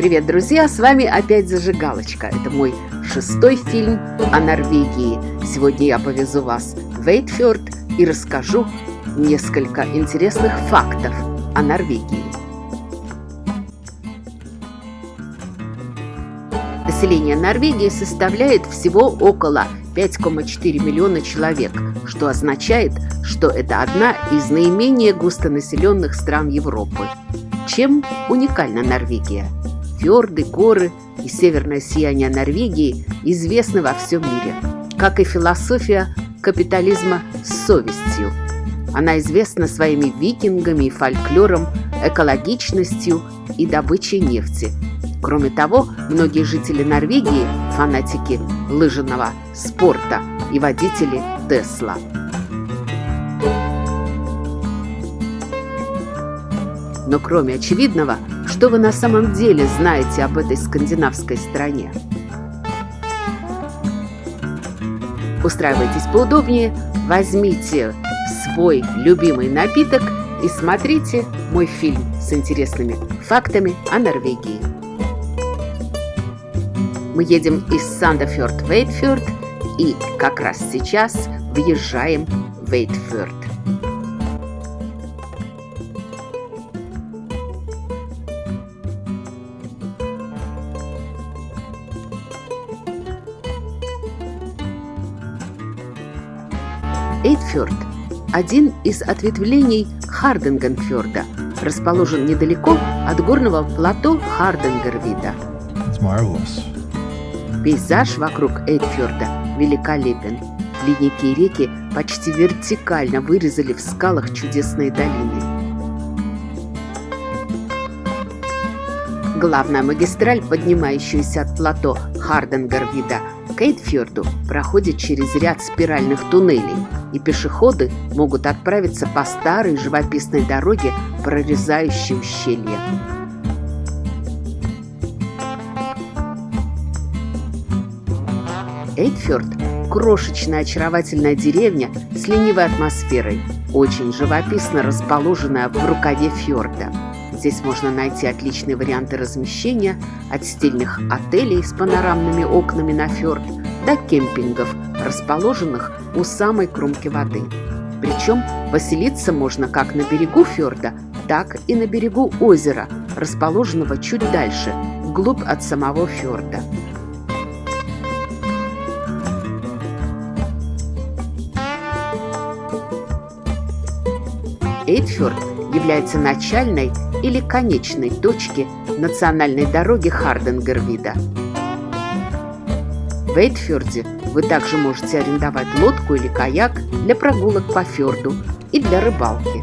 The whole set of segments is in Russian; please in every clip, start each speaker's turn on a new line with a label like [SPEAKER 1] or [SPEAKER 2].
[SPEAKER 1] Привет, друзья! С вами опять Зажигалочка. Это мой шестой фильм о Норвегии. Сегодня я повезу вас в Эйтфьорд и расскажу несколько интересных фактов о Норвегии. Население Норвегии составляет всего около 5,4 миллиона человек, что означает, что это одна из наименее густонаселенных стран Европы. Чем уникальна Норвегия? Фьорды, горы и северное сияние Норвегии известны во всем мире, как и философия капитализма с совестью. Она известна своими викингами и фольклором, экологичностью и добычей нефти – Кроме того, многие жители Норвегии – фанатики лыжного спорта и водители Тесла. Но кроме очевидного, что вы на самом деле знаете об этой скандинавской стране? Устраивайтесь поудобнее, возьмите свой любимый напиток и смотрите мой фильм с интересными фактами о Норвегии. Мы едем из Сандефьорд в Эйтфьорд и как раз сейчас въезжаем в Эйтфьорд. Эйтфьорд – один из ответвлений Харденгенфьорда, расположен недалеко от горного плато Харденгервида. Marvelous. Пейзаж вокруг Эйдфьорда великолепен. Ледники и реки почти вертикально вырезали в скалах чудесные долины. Главная магистраль, поднимающаяся от плато Харденгарвида к Эйдфьорду, проходит через ряд спиральных туннелей, и пешеходы могут отправиться по старой живописной дороге, прорезающей ущелье. Эйдфьорд – крошечная очаровательная деревня с ленивой атмосферой, очень живописно расположенная в рукаве фьорда. Здесь можно найти отличные варианты размещения от стильных отелей с панорамными окнами на фьорд до кемпингов, расположенных у самой кромки воды. Причем поселиться можно как на берегу фьорда, так и на берегу озера, расположенного чуть дальше, вглубь от самого фьорда. Эйдфьорд является начальной или конечной точки национальной дороги Харденгервида. В Эйдфьорде. Вы также можете арендовать лодку или каяк для прогулок по фьорду и для рыбалки.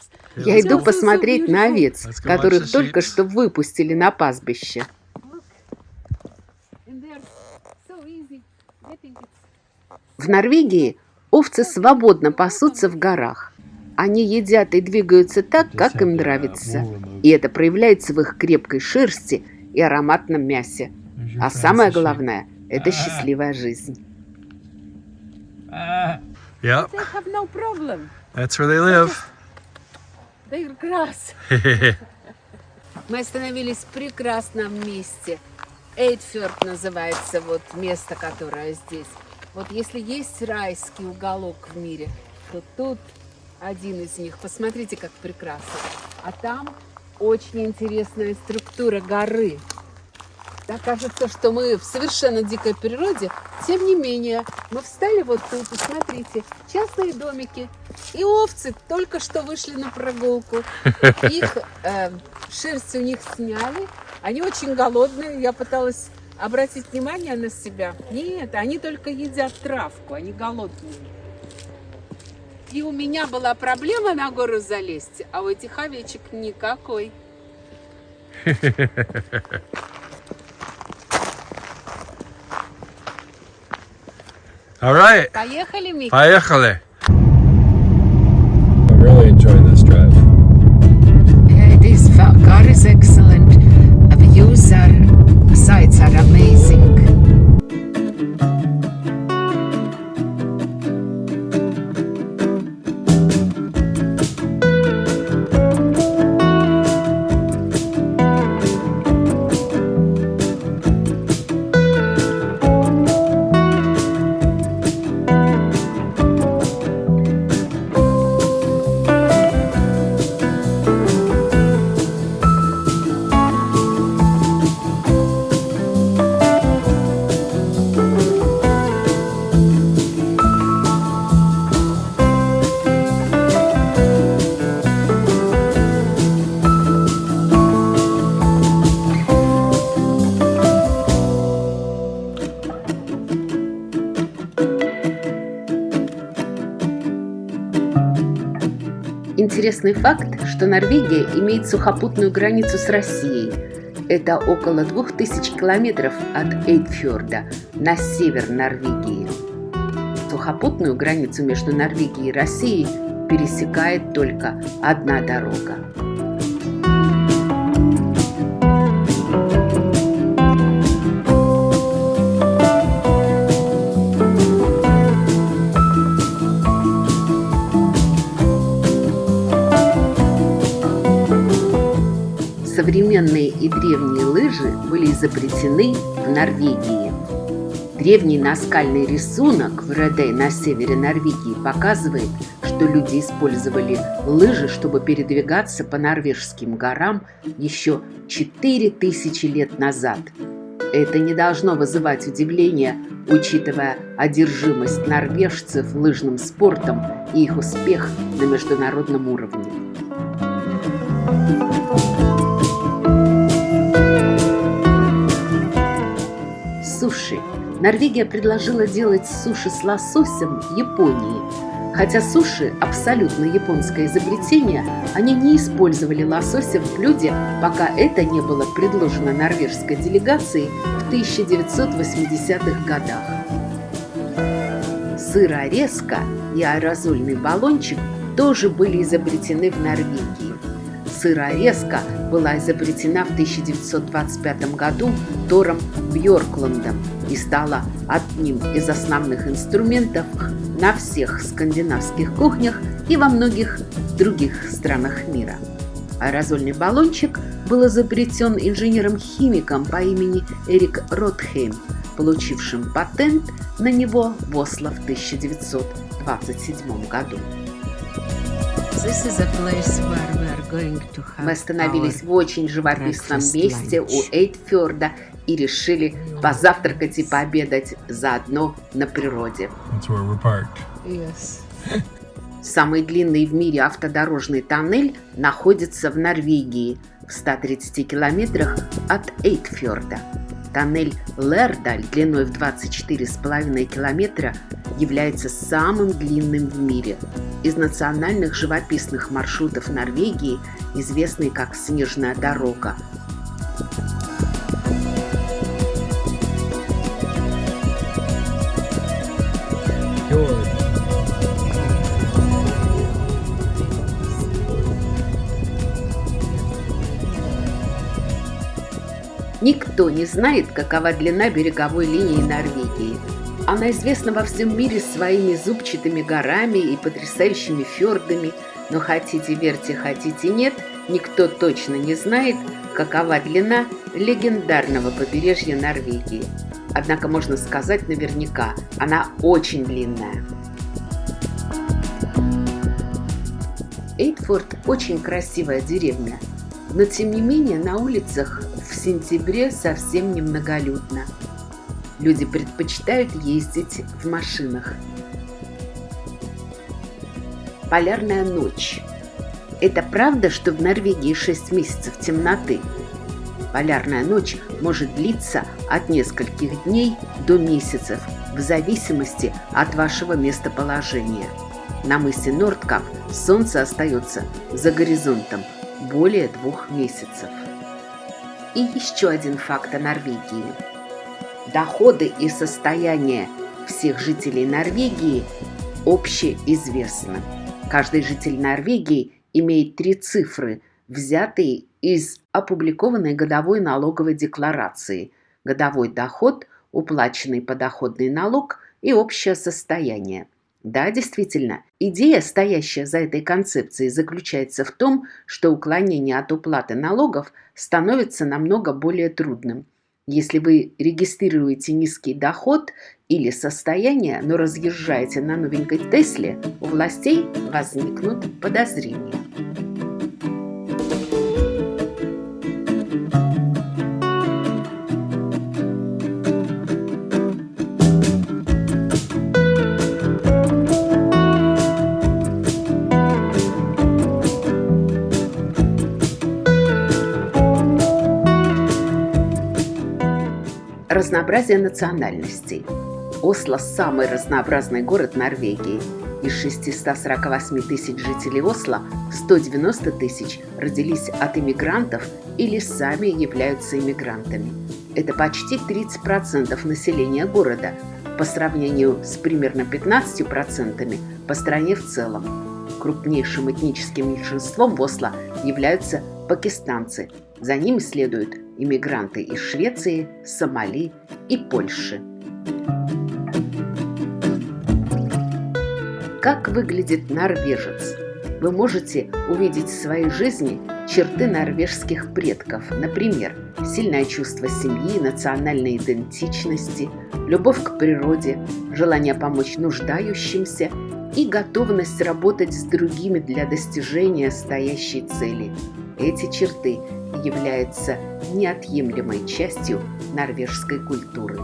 [SPEAKER 1] Я иду посмотреть на овец, которых только что выпустили на пастбище. В Норвегии овцы свободно пасутся в горах. Они едят и двигаются так, как им нравится. И это проявляется в их крепкой шерсти и ароматном мясе. А самое главное – это счастливая жизнь.
[SPEAKER 2] Yep. That's where they live.
[SPEAKER 1] Мы остановились в прекрасном месте. Эйдфёрд называется вот место, которое здесь. Вот если есть райский уголок в мире, то тут один из них. Посмотрите, как прекрасно. А там очень интересная структура горы. Так кажется, что мы в совершенно дикой природе. Тем не менее, мы встали вот тут, и смотрите, частные домики. И овцы только что вышли на прогулку. Их э, шерсть у них сняли. Они очень голодные. Я пыталась обратить внимание на себя. Нет, они только едят травку, они голодные. И у меня была проблема на гору залезть, а у этих овечек никакой.
[SPEAKER 2] All right.
[SPEAKER 1] Поехали, Мик.
[SPEAKER 2] Поехали.
[SPEAKER 1] Интересный факт, что Норвегия имеет сухопутную границу с Россией. Это около 2000 километров от Эйдфьорда на север Норвегии. Сухопутную границу между Норвегией и Россией пересекает только одна дорога. Современные и древние лыжи были изобретены в Норвегии. Древний наскальный рисунок в Редей на севере Норвегии показывает, что люди использовали лыжи, чтобы передвигаться по норвежским горам еще 4000 лет назад. Это не должно вызывать удивления, учитывая одержимость норвежцев лыжным спортом и их успех на международном уровне. Суши. Норвегия предложила делать суши с лососем Японии. Хотя суши – абсолютно японское изобретение, они не использовали лосося в блюде, пока это не было предложено норвежской делегацией в 1980-х годах. Сырорезка и аэрозольный баллончик тоже были изобретены в Норвегии. Сырорезка была изобретена в 1925 году Тором Бьоркландом и стала одним из основных инструментов на всех скандинавских кухнях и во многих других странах мира. Аэрозольный баллончик был изобретен инженером-химиком по имени Эрик Ротхейм, получившим патент на него в Осло в 1927 году. Мы остановились в очень живописном месте у Эйтфьорда и решили позавтракать и пообедать заодно на природе. Самый длинный в мире автодорожный тоннель находится в Норвегии, в 130 километрах от Эйтфьорда. Тоннель Лердаль длиной в 24,5 километра является самым длинным в мире. Из национальных живописных маршрутов Норвегии, известный как «Снежная дорога», Никто не знает, какова длина береговой линии Норвегии. Она известна во всем мире своими зубчатыми горами и потрясающими фьордами, но хотите верьте, хотите нет, никто точно не знает, какова длина легендарного побережья Норвегии. Однако можно сказать наверняка, она очень длинная. Эйтфорд очень красивая деревня, но тем не менее на улицах сентябре совсем немноголюдно. Люди предпочитают ездить в машинах. Полярная ночь. Это правда, что в Норвегии 6 месяцев темноты? Полярная ночь может длиться от нескольких дней до месяцев, в зависимости от вашего местоположения. На мысе Нордкап солнце остается за горизонтом более двух месяцев. И еще один факт о Норвегии. Доходы и состояние всех жителей Норвегии общеизвестны. Каждый житель Норвегии имеет три цифры, взятые из опубликованной годовой налоговой декларации. Годовой доход, уплаченный подоходный налог и общее состояние – да, действительно, идея, стоящая за этой концепцией, заключается в том, что уклонение от уплаты налогов становится намного более трудным. Если вы регистрируете низкий доход или состояние, но разъезжаете на новенькой Тесле, у властей возникнут подозрения. Разнообразие национальностей. Осло – самый разнообразный город Норвегии. Из 648 тысяч жителей Осло 190 тысяч родились от иммигрантов или сами являются иммигрантами. Это почти 30% населения города по сравнению с примерно 15% по стране в целом. Крупнейшим этническим меньшинством в Осло являются пакистанцы. За ними следуют иммигранты из Швеции, Сомали и Польши. Как выглядит норвежец? Вы можете увидеть в своей жизни черты норвежских предков, например, сильное чувство семьи, национальной идентичности, любовь к природе, желание помочь нуждающимся и готовность работать с другими для достижения стоящей цели. Эти черты являются неотъемлемой частью норвежской культуры.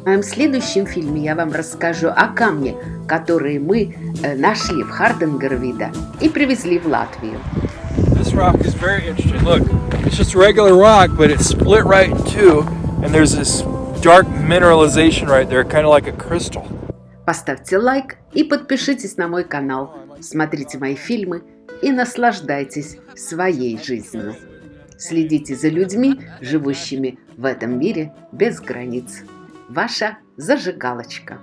[SPEAKER 1] В моем следующем фильме я вам расскажу о камне, который мы э, нашли в Харденгервида и привезли в Латвию.
[SPEAKER 2] This rock is very interesting. Look, it's just regular rock, but it's split right in two, and there's this dark mineralization right there, kind of like a crystal.
[SPEAKER 1] Поставьте лайк и подпишитесь на мой канал. Смотрите мои фильмы и наслаждайтесь своей жизнью. Следите за людьми, живущими в этом мире без границ. Ваша зажигалочка.